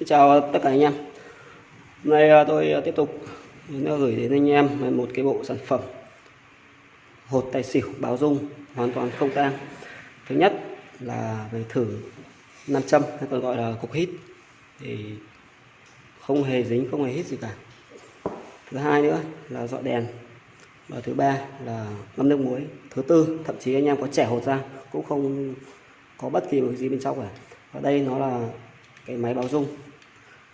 Xin chào tất cả anh em. Hôm nay à, tôi à, tiếp tục gửi đến anh em một cái bộ sản phẩm hột tài xỉu báo dung hoàn toàn không tang. Thứ nhất là về thử nam châm, hay còn gọi là cục hít thì không hề dính, không hề hít gì cả. Thứ hai nữa là dọi đèn và thứ ba là ngâm nước muối. Thứ tư, thậm chí anh em có trẻ hột ra, cũng không có bất kỳ một gì bên trong cả. Và đây nó là cái máy báo dung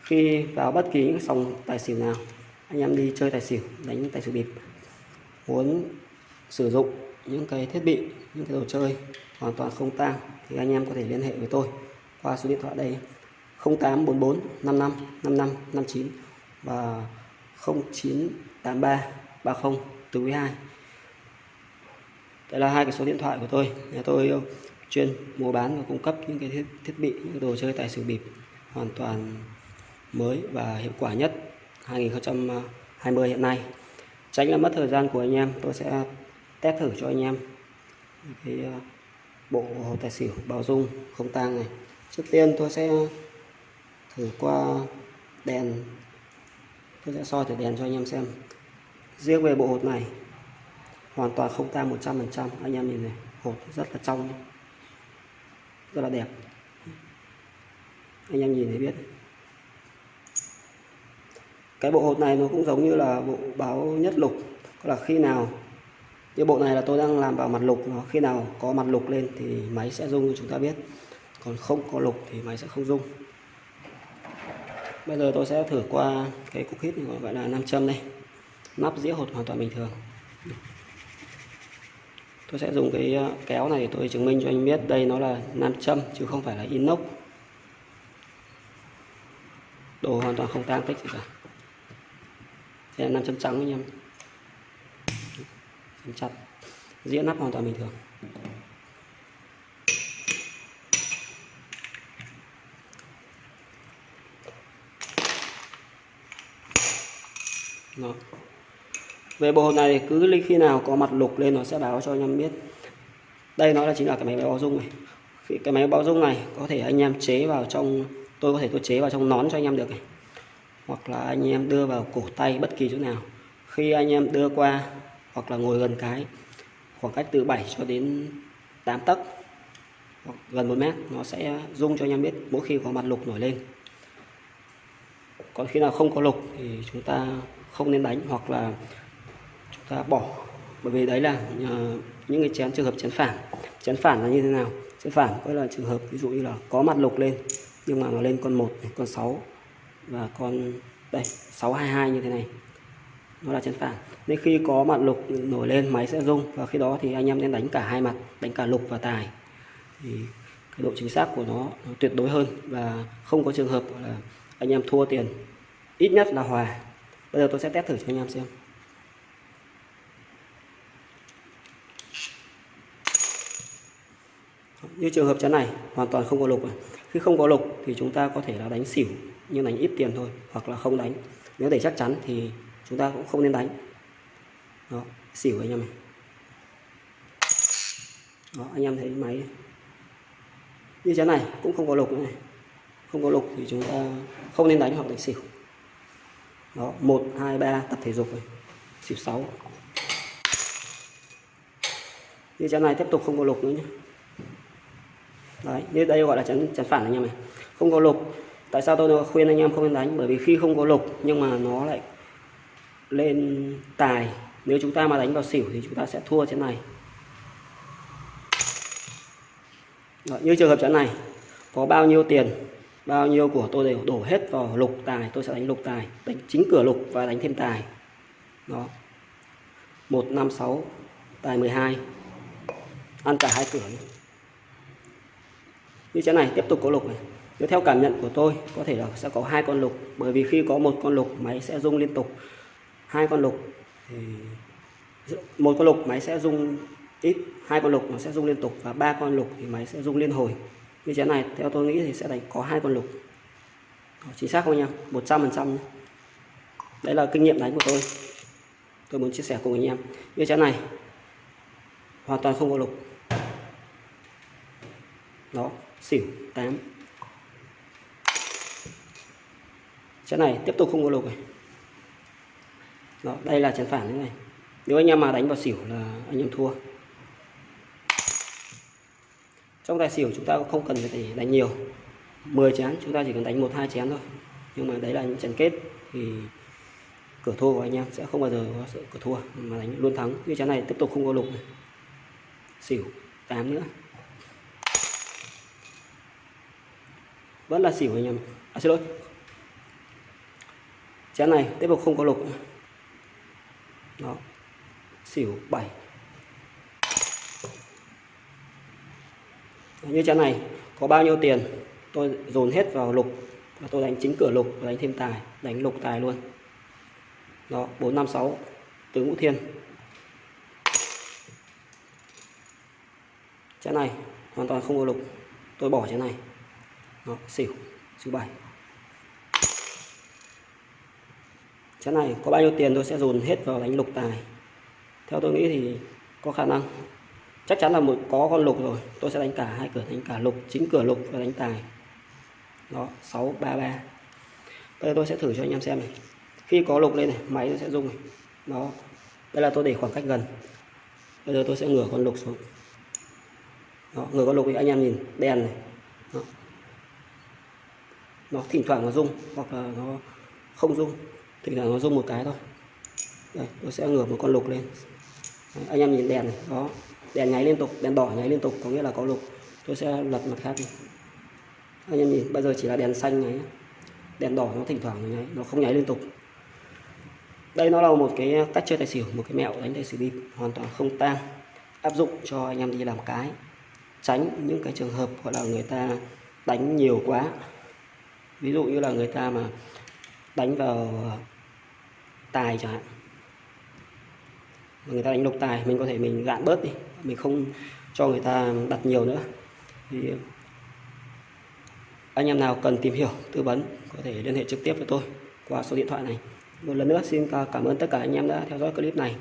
khi vào bất kỳ những sòng tài xỉu nào anh em đi chơi tài xỉu đánh tài xỉu bịp muốn sử dụng những cái thiết bị những cái đồ chơi hoàn toàn không tang thì anh em có thể liên hệ với tôi qua số điện thoại đây 0844 55 55 59 và 0983 30 từ 2 đây là hai cái số điện thoại của tôi nhà tôi chuyên mua bán và cung cấp những cái thiết, thiết bị những cái đồ chơi tài xỉu bịp hoàn toàn mới và hiệu quả nhất 2020 hiện nay. Tránh là mất thời gian của anh em, tôi sẽ test thử cho anh em. Cái ờ, bộ hồ tài xỉu bao dung không tang này. Trước tiên tôi sẽ thử qua đèn. Tôi sẽ soi thử đèn cho anh em xem. Riêng về bộ hột này, hoàn toàn không tang 100% anh em nhìn này, hột rất là trong, rất là đẹp. Anh em nhìn thấy biết cái bộ hột này nó cũng giống như là bộ báo nhất lục. Là khi nào như bộ này là tôi đang làm vào mặt lục, nó khi nào có mặt lục lên thì máy sẽ rung như chúng ta biết. Còn không có lục thì máy sẽ không rung. Bây giờ tôi sẽ thử qua cái cục hít này, gọi là nam châm đây. Nắp dĩa hột hoàn toàn bình thường. Tôi sẽ dùng cái ờ, kéo này để tôi chứng minh cho anh biết đây nó là nam châm chứ không phải là inox. Đồ hoàn toàn không tang tích gì cả đây là nam châm trắng anh em. Chặt. Dĩa nắp hoàn toàn bình thường. Đó. về bộ hộp này cứ khi nào có mặt lục lên nó sẽ báo cho anh em biết. Đây nó là chính là cái máy báo dung này. Cái máy báo dung này có thể anh em chế vào trong, tôi có thể tôi chế vào trong nón cho anh em được này hoặc là anh em đưa vào cổ tay bất kỳ chỗ nào. Khi anh em đưa qua hoặc là ngồi gần cái, khoảng cách từ 7 cho đến 8 tấc, hoặc gần 1 mét, nó sẽ rung cho anh em biết mỗi khi có mặt lục nổi lên. Còn khi nào không có lục thì chúng ta không nên đánh hoặc là chúng ta bỏ. Bởi vì đấy là ờ, những cái chén, trường hợp chén phản. Chén phản là như thế nào? Chén phản có là trường hợp ví dụ như là có mặt lục lên, nhưng mà nó lên con 1 con 6 và con đây 622 như thế này. Nó là chân phản. Nên khi có mặt lục nổi lên máy sẽ rung. Và khi đó thì anh em nên đánh cả hai mặt đánh cả lục và tài. Thì cái độ chính xác của nó, nó tuyệt đối hơn. Và không có trường hợp là anh em thua tiền ít nhất là hòa. Bây giờ tôi sẽ test thử cho anh em xem. Như trường hợp chắn này hoàn toàn không có lục khi không có lục thì chúng ta có thể là đánh xỉu nhưng đánh ít tiền thôi, hoặc là không đánh. Nếu để chắc chắn thì chúng ta cũng không nên đánh. Đó, xỉu anh em này đó, anh em thấy máy như thế này cũng không có lục nữa này. Không có lục thì chúng ta không nên đánh hoặc đánh xỉu. Đó, một, hai, ba, tập thể dục này. Xỉu sáu. Như chén này tiếp tục không có lục nữa nhé đấy, như đây gọi là chén chén phản anh em này không có lục tại sao tôi khuyên anh em không nên đánh? Bởi vì khi không có lục nhưng mà nó lại lên tài. Nếu chúng ta mà đánh vào xỉu thì chúng ta sẽ thua trên này. Đó, như trường hợp trận này có bao nhiêu tiền bao nhiêu của tôi đều đổ hết vào lục tài tôi sẽ đánh lục tài đánh chính cửa lục và đánh thêm tài. Đó. Một năm sáu tài 12 ăn cả hai cửa như thế này tiếp tục có lục này nếu theo cảm nhận của tôi, có thể là sẽ có hai con lục. Bởi vì khi có một con lục, máy sẽ rung liên tục. Hai con lục, thì một con lục máy sẽ rung ít, hai con lục nó sẽ rung liên tục. Và ba con lục thì máy sẽ rung liên hồi. Như thế này, theo tôi nghĩ thì sẽ đánh có hai con lục. Chính xác không nha một trăm phần trăm đấy là kinh nghiệm đánh của tôi. Tôi muốn chia sẻ cùng anh em. Như thế này, hoàn toàn không có lục. Đó, xỉu, tám. Chén này tiếp tục không có lục này. Đó, đây là chén phản thế này. Nếu anh em mà đánh vào xỉu là anh em thua. Trong tài xỉu chúng ta không cần phải đánh nhiều. 10 chén chúng ta chỉ cần đánh một hai chén thôi. Nhưng mà đấy là những trận kết thì cửa thua của anh em sẽ không bao giờ có sự cửa thua. Mà đánh luôn thắng. Như chén này tiếp tục không có lục này. xỉu 8 nữa. Vẫn là xỉu anh em à xin lỗi chén này tiếp tục không có lục. Đó. Xỉu 7 như chén này có bao nhiêu tiền? Tôi dồn hết vào lục và tôi đánh chính cửa lục và đánh thêm tài đánh lục tài luôn. Đó 456 tứ ngũ thiên. Chén này hoàn toàn không có lục. Tôi bỏ chén này. Đó, xỉu xỉu 7 chén này có bao nhiêu tiền tôi sẽ dồn hết vào đánh lục tài. Theo tôi nghĩ thì có khả năng. Chắc chắn là một có con lục rồi. Tôi sẽ đánh cả hai cửa đánh cả lục chính cửa lục và đánh tài. Đó 633 bây giờ tôi sẽ thử cho anh em xem này. Khi có lục lên này máy nó sẽ rung này. Đó. Đây là tôi để khoảng cách gần. Bây giờ tôi sẽ ngửa con lục xuống. Đó, ngửa con lục thì anh em nhìn đèn này. Đó. nó thỉnh thoảng nó rung hoặc là nó không rung thì là nó rung một cái thôi. Đây tôi sẽ ngửa một con lục lên. Đấy, anh em nhìn đèn này đó. Đèn nháy liên tục đèn đỏ nháy liên tục có nghĩa là có lục. Tôi sẽ lật mặt khác đi. Anh em nhìn bây giờ chỉ là đèn xanh nháy. Đèn đỏ nó thỉnh thoảng nó nháy nó không nháy liên tục. Đây nó là một cái cách chơi tài xỉu một cái mẹo đánh tài xỉu bịp hoàn toàn không tang. Áp dụng cho anh em đi làm cái. Tránh những cái trường hợp gọi là người ta đánh nhiều quá. Ví dụ như là người ta mà đánh vào tài chẳng hạn. Người ta đánh lục tài, mình có thể mình gạn bớt đi. Mình không cho người ta đặt nhiều nữa. Thì anh em nào cần tìm hiểu, tư vấn, có thể liên hệ trực tiếp với tôi qua số điện thoại này. Một lần nữa, xin cảm ơn tất cả anh em đã theo dõi clip này.